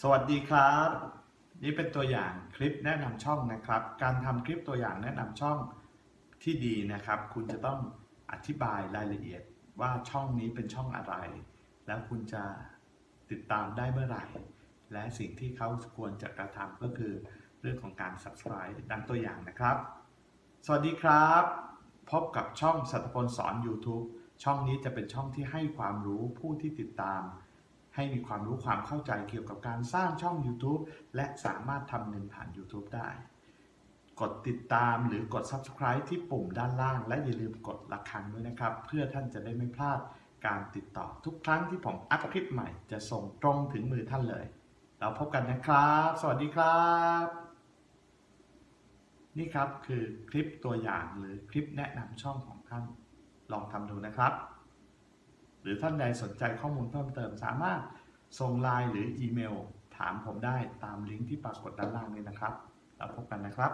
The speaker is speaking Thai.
สวัสดีครับ นี่เป็นตัวอย่างคลิปแนะนำช่องนะครับ การทำคลิปตัวอย่างแนะนำช่องที่ดีนะครับ คุณจะต้องอธิบายรายละเอียดว่าช่องนี้เป็นช่องอะไร แล้วคุณจะติดตามได้เมื่อไหร่ และสิ่งที่เขาควรจะกระทำก็คือเรื่องของการ subscribe ดังตัวอย่างนะครับ สวัสดีครับ พบกับช่องสัตพลสอน YouTube ช่องนี้จะเป็นช่องที่ให้ความรู้ผู้ที่ติดตาม ให้มีความรู้ความเข้าใจเกี่ยวกับการสร้างช่อง YouTube และสามารถทำเงินผ่าน YouTube ได้ กดติดตามหรือกด Subscribe ที่ปุ่มด้านล่าง และอย่าลืมกดระฆังด้วยนะครับ เพื่อท่านจะได้ไม่พลาดการติดต่อทุกครั้งที่ผมอัพคลิปใหม่จะส่งตรงถึงมือท่านเลย เราพบกันนะครับ สวัสดีครับ นี่ครับคือคลิปตัวอย่างหรือคลิปแนะนำช่องของท่าน ลองทำดูนะครับ หรือท่านใดสนใจข้อมูลเพิ่มเติม สามารถส่งไลน์หรืออีเมล ถามผมได้ตามลิงก์ที่ปรากฏด้านล่างนี้นะครับ แล้วพบกันนะครับ